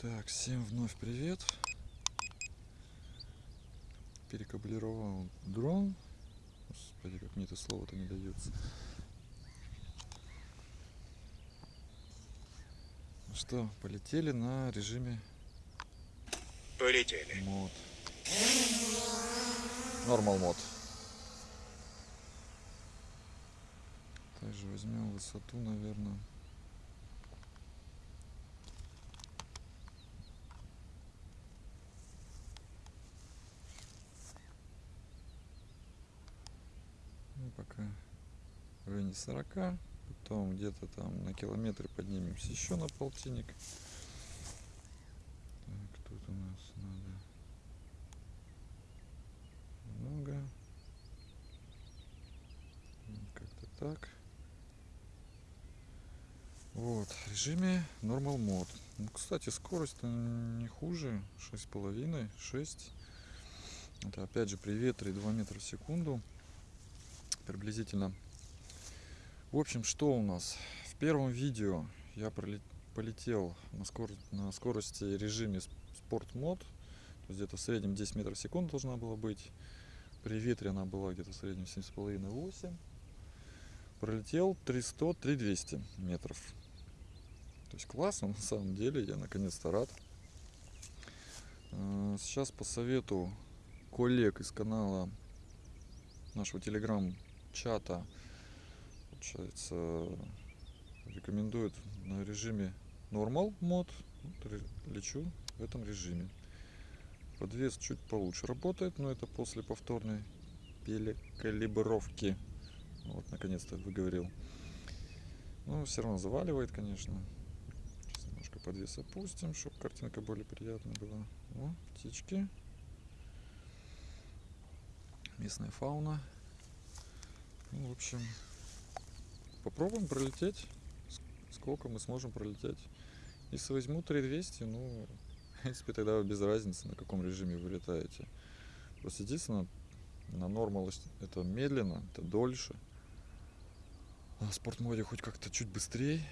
Так, всем вновь привет. Перекаблировал дрон. Господи, как мне это слово-то не дается. Ну что, полетели на режиме Полетели. мод. Нормал мод. Также возьмем высоту, наверное. Ну, пока в районе 40. Потом где-то там на километре поднимемся еще на полтинник. Так, тут у нас надо много. Как-то так. Вот, в режиме Normal Mode. Ну, кстати, скорость не хуже. 6,5, 6. Это опять же при ветре 2 метра в секунду. Приблизительно. В общем, что у нас? В первом видео я полетел на, скор- на скорости режиме спорт мод. Где-то в среднем 10 метров в секунду должна была быть. При ветре она была где-то в среднем 7,5-8. Пролетел 300-3200 метров. То есть классно на самом деле, я наконец-то рад. Э, Сейчас по совету коллег из канала нашего телеграм-чата, получается, рекомендуют на режиме Normal мод. Лечу в этом режиме. Подвес чуть получше работает, но это после повторной перекалибровки. Вот, наконец-то выговорил. Ну, все равно заваливает, конечно. Сейчас немножко подвес опустим, чтобы картинка более приятная была. О, птички. Местная фауна. Ну, в общем, попробуем пролететь. Сколько мы сможем пролететь. Если возьму 3200, ну, в принципе, тогда без разницы, на каком режиме вы летаете. Просто единственное, на нормал это медленно, это дольше. А в спортмоде хоть как-то чуть быстрее.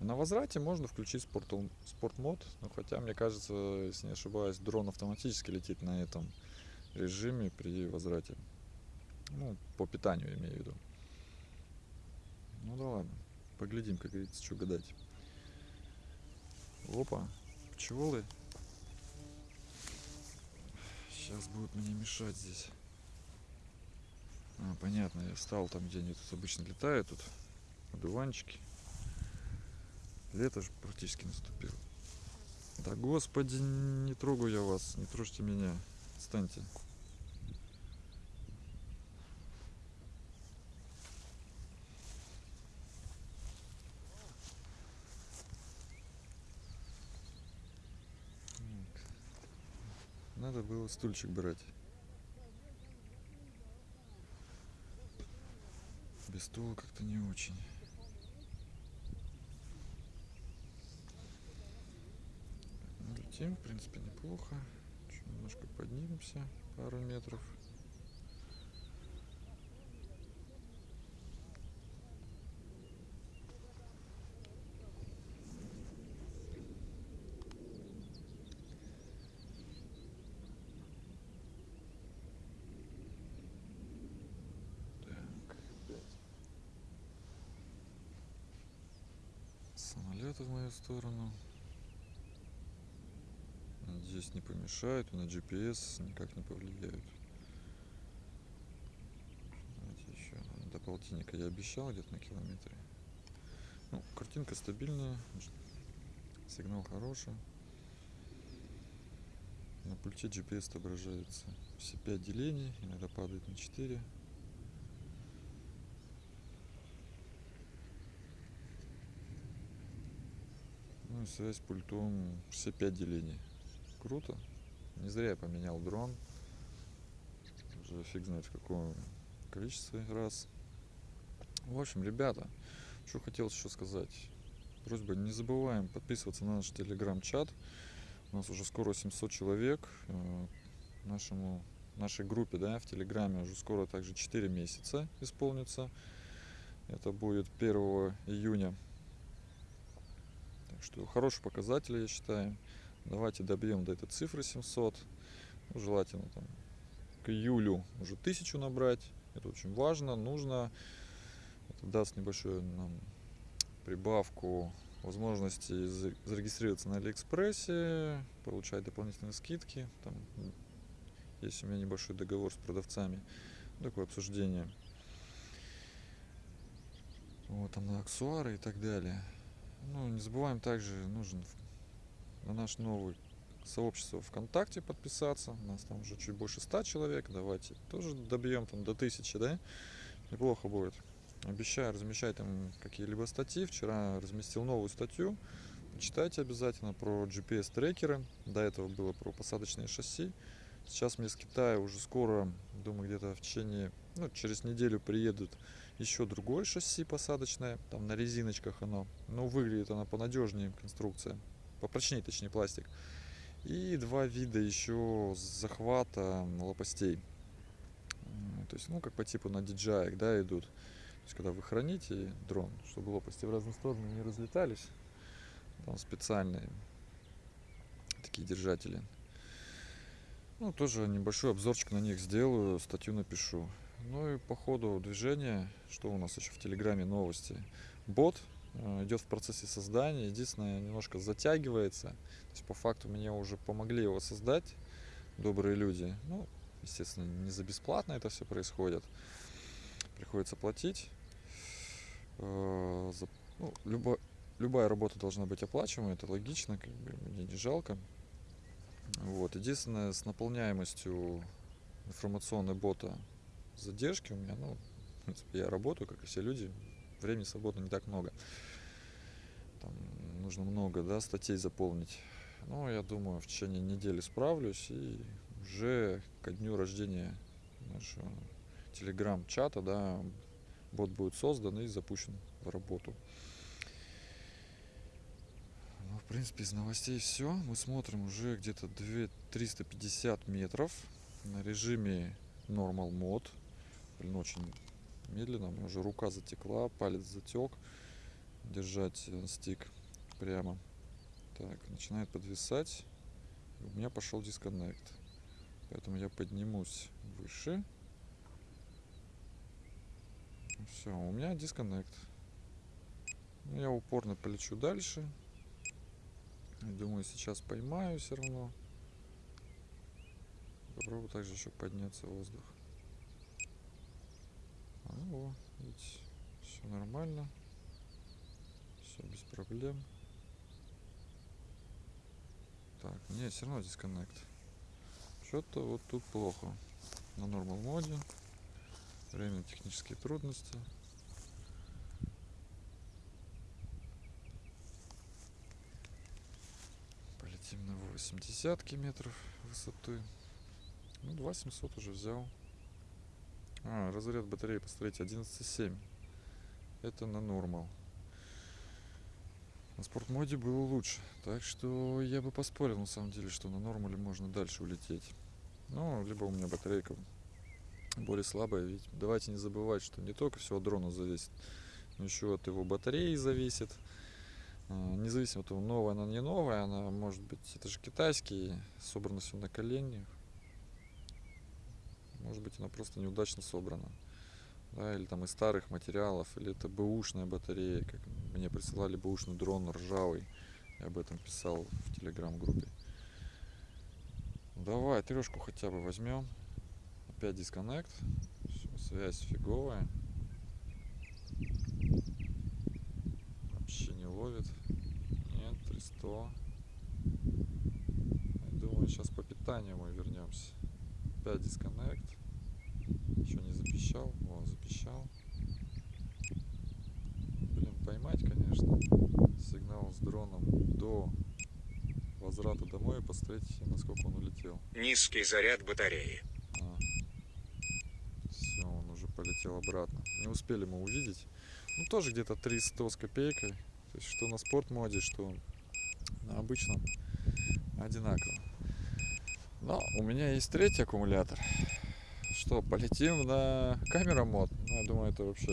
На возврате можно включить спорт, спортмод, но хотя, мне кажется, если не ошибаюсь, дрон автоматически летит на этом режиме при возврате. Ну, по питанию имею в виду. Ну да ладно, поглядим, как говорится, что гадать. Опа, пчелы. Сейчас будут мне мешать здесь. А, понятно, я встал там, где они тут обычно летают, тут одуванчики. Лето же практически наступило. Да господи, не трогаю я вас, не трожьте меня. Отстаньте. Так. Надо было стульчик брать. Без стула как-то не очень. Летим, в принципе, неплохо. Чуть немножко поднимемся, пару метров. Так, опять. Самолеты в мою сторону. Надеюсь, не помешают на GPS никак не повлияют. Давайте еще до полтинника я обещал где-то на километре. Ну, картинка стабильная, сигнал хороший. На пульте GPS отображаются все 5 делений, иногда падает на 4. Ну и связь пультом все 5 делений. Круто. Не зря я поменял дрон. Уже фиг знает в каком количестве раз. В общем, ребята, что хотел еще сказать. Просьба, не забываем подписываться на наш телеграм-чат. У нас уже скоро 700 человек. Э, Нашему, нашей группе да, в телеграме уже скоро также 4 месяца исполнится. Это будет 1 июня. Так что хороший показатель, я считаю. Давайте добьем до этой цифры 700. Ну, желательно там к июлю уже 1000 набрать. Это очень важно, нужно. Это даст небольшую нам прибавку возможности зарегистрироваться на Алиэкспрессе, получать дополнительные скидки. Там есть у меня небольшой договор с продавцами. Такое обсуждение. Вот там на аксессуары и так далее. Ну, не забываем также, нужен на наш новый сообщество ВКонтакте подписаться. У нас там уже чуть больше 100 человек. Давайте тоже добьем там до 1000, да? Неплохо будет. Обещаю размещать там какие-либо статьи. Вчера разместил новую статью. Читайте обязательно про GPS-трекеры. До этого было про посадочные шасси. Сейчас мне с Китая уже скоро, думаю, где-то в течение, ну, через неделю приедут еще другое шасси посадочное. Там на резиночках оно. Но выглядит оно понадежнее конструкция. Попрочнее, точнее, пластик. И два вида еще захвата лопастей. То есть, ну, как по типу на DJI, да, идут. То есть, когда вы храните дрон, чтобы лопасти в разные стороны не разлетались, там специальные такие держатели. Ну, тоже небольшой обзорчик на них сделаю, статью напишу. Ну и по ходу движения, что у нас еще в Телеграме новости. Бот э, идет в процессе создания, единственное, немножко затягивается. То есть по факту мне уже помогли его создать добрые люди. Ну, естественно, не за бесплатно это все происходит. Приходится платить. Э, ну, любо, любая работа должна быть оплачиваемой, это логично, как бы мне не жалко. Вот. Единственное, с наполняемостью информационной бота задержки у меня, ну, в принципе, я работаю, как и все люди, времени свободно не так много. Там нужно много, да, статей заполнить. Но я думаю, в течение недели справлюсь и уже ко дню рождения нашего телеграм-чата, да, бот будет создан и запущен в работу. Ну, в принципе, из новостей все. Мы смотрим уже где-то 350 метров на режиме Normal Mode. Блин, очень медленно. У меня уже рука затекла, палец затек. Держать э, стик прямо. Так, начинает подвисать. У меня пошел дисконнект. Поэтому я поднимусь выше. Все, у меня дисконнект. Ну, я упорно полечу дальше. Думаю, сейчас поймаю все равно. Попробую также еще подняться в воздух. Ну, видите, все нормально. Все без проблем. Так, нет, все равно дисконнект. Что-то вот тут плохо. На нормал моде. Время технические трудности. Полетим на 80 метров высоты. Ну, 2700 уже взял. А, разряд батареи, посмотрите, 11,7. Это на нормал. На спортмоде было лучше. Так что я бы поспорил, на самом деле, что на нормале можно дальше улететь. Ну, либо у меня батарейка более слабая. Ведь давайте не забывать, что не только все от дрона зависит, но еще от его батареи зависит. А, независимо от того, новая она не новая, она может быть, это же китайский, собрано все на коленях. Может быть, она просто неудачно собрана. Да, или там из старых материалов, или это бэушная батарея, как мне присылали бэушный дрон ржавый. Я об этом писал в телеграм-группе. Давай трешку хотя бы возьмем. Опять дисконнект. связь фиговая. Вообще не ловит. Нет, 300. Я думаю, сейчас по питанию мы вернемся. Опять дисконнект. Еще не запищал. О, запищал. Блин, поймать, конечно, сигнал с дроном до возврата домой и посмотреть, насколько он улетел. Низкий заряд батареи. А. Все, он уже полетел обратно. Не успели мы увидеть. Ну, тоже где-то 300 с копейкой. То есть, что на спорт моде, что на обычном одинаково. Но у меня есть третий аккумулятор. Что, полетим на камера мод? Ну, я думаю, это вообще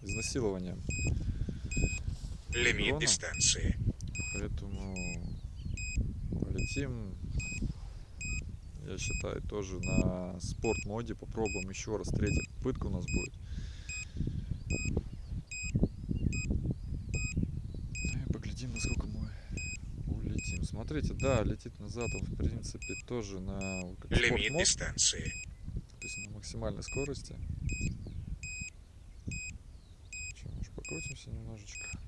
изнасилование. Лимит дистанции. Поэтому полетим, я считаю, тоже на спорт моде. Попробуем еще раз. Третья попытка у нас будет. Ну и поглядим, насколько мы улетим. Смотрите, да, летит назад он, в принципе, тоже на Лимит дистанции. то есть на максимальной скорости. Что, может, покрутимся немножечко?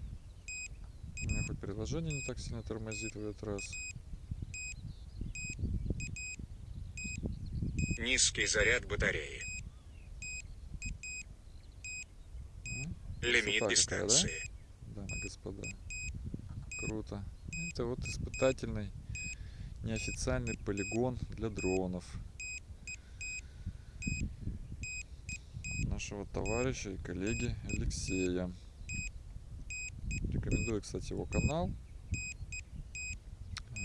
У меня хоть приложение не так сильно тормозит в этот раз. Низкий заряд батареи. Лимит Красота какая, да? дистанции. Дамы и господа. Круто. Это вот испытательный неофициальный полигон для дронов. Нашего товарища и коллеги Алексея. Рекомендую, кстати, его канал.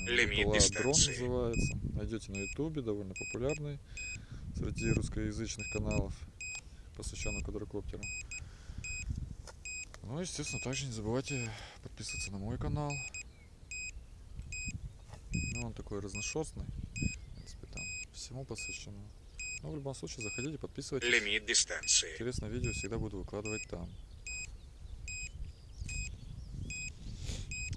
Э, Лимит Дрон называется. Найдете на ютубе, довольно популярный среди русскоязычных каналов, посвященных квадрокоптерам. Ну, естественно, также не забывайте подписываться на мой канал. Ну, он такой разношерстный. В принципе, там всему посвящено. Но в любом случае, заходите, подписывайтесь. Лимит дистанции. Интересное видео всегда буду выкладывать там.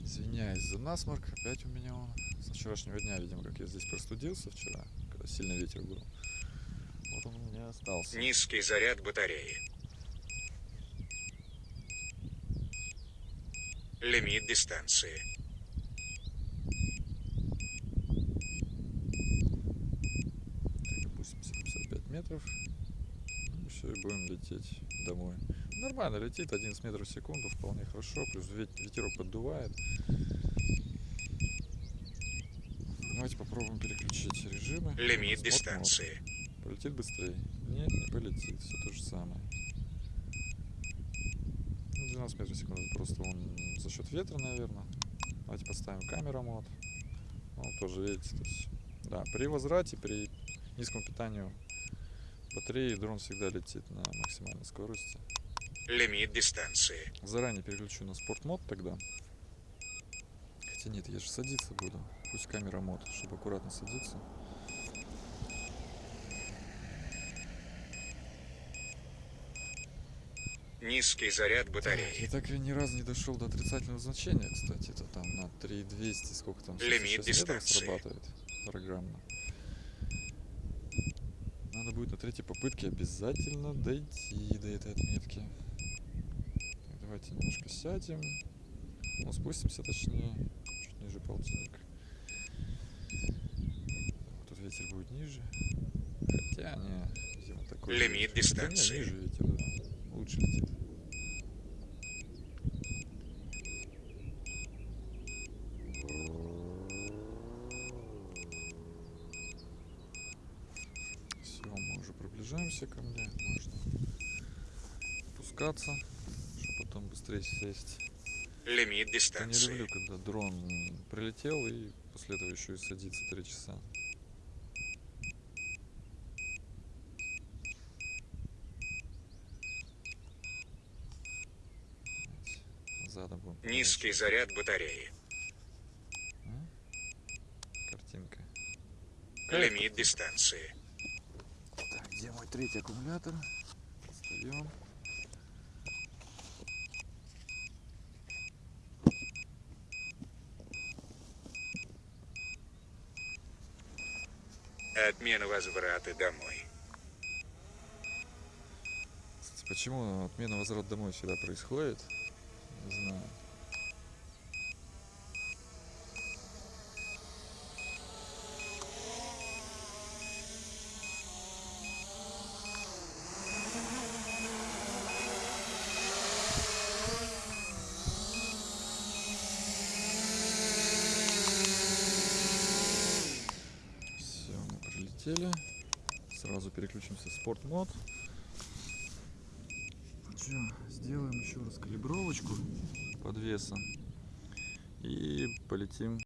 Извиняюсь за насморк, опять у меня он. С вчерашнего дня, видимо, как я здесь простудился вчера, когда сильный ветер был. Вот он у меня остался. Низкий заряд батареи. Лимит дистанции. Метров. Ну, все, и будем лететь домой. Нормально летит, 11 метров в секунду, вполне хорошо. Плюс вет- ветерок поддувает. Давайте попробуем переключить режимы. Лимит Смотрим, дистанции. Полетит быстрее? Нет, не полетит. Все то же самое. Ну, 12 метров в секунду. Просто он за счет ветра, наверное. Давайте поставим камера мод. Ну, тоже видите, то есть, да, при возврате, при низком питании батареи дрон всегда летит на максимальной скорости. Лимит дистанции. Заранее переключу на спорт мод тогда. Хотя нет, я же садиться буду. Пусть камера мод, чтобы аккуратно садиться. Низкий заряд батареи. я так и ни разу не дошел до отрицательного значения, кстати. Это там на 3200, сколько там, Лимит 66 метров дистанции. срабатывает программно. Надо будет на третьей попытке обязательно дойти до этой отметки. Так, давайте немножко сядем. Ну, спустимся точнее, чуть ниже полтинника. Так, Тут ветер будет ниже. Хотя, не, видимо, такой. Лимит ветер. Хотя не, дистанции. ниже ветер, да. Лучше летит. Все, мы уже мне. Можно спускаться, чтобы потом быстрее сесть. Лимит Я не дистанции. люблю, когда дрон прилетел и после этого еще и садится три часа. Задом будем Низкий заряд батареи. Картинка. Лимит дистанции. Где мой третий аккумулятор? Достаем. Отмена возврата домой. Почему отмена возврат домой всегда происходит? Не знаю. Все, мы прилетели. Сразу переключимся в спорт мод. Что, сделаем еще раз калибровочку подвеса и полетим